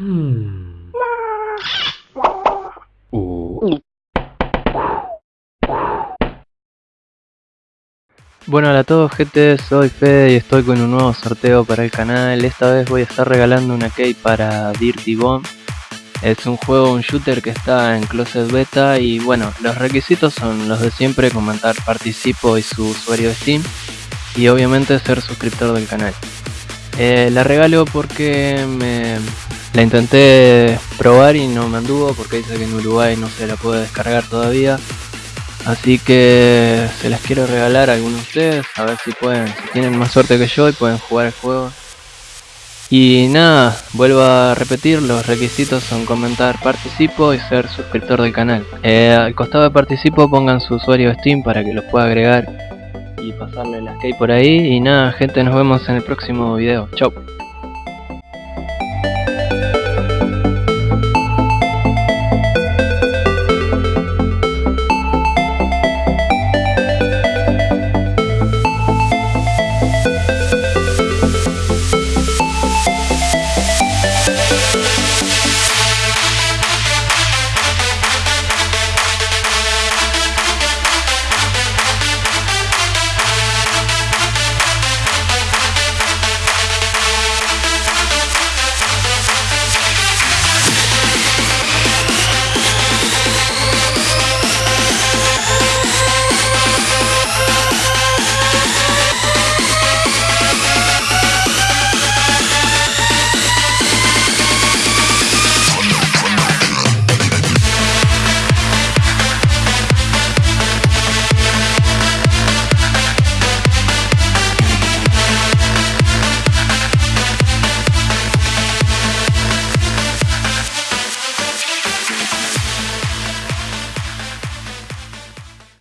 Uh. Bueno, hola a todos gente, soy Fede y estoy con un nuevo sorteo para el canal. Esta vez voy a estar regalando una key para Dirty Bomb. Es un juego, un shooter que está en Closet Beta y bueno, los requisitos son los de siempre, comentar participo y su usuario de Steam y obviamente ser suscriptor del canal. Eh, la regalo porque me la intenté probar y no me anduvo porque dice que en Uruguay no se la puede descargar todavía. Así que se las quiero regalar a algunos de ustedes, a ver si pueden, si tienen más suerte que yo y pueden jugar el juego. Y nada, vuelvo a repetir, los requisitos son comentar participo y ser suscriptor del canal. Eh, al costado de participo pongan su usuario Steam para que los pueda agregar y pasarle las key por ahí. Y nada, gente, nos vemos en el próximo video. Chau.